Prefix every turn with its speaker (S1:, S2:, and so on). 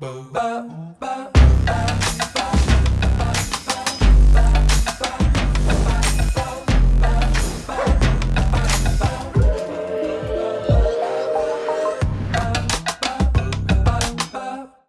S1: ba ba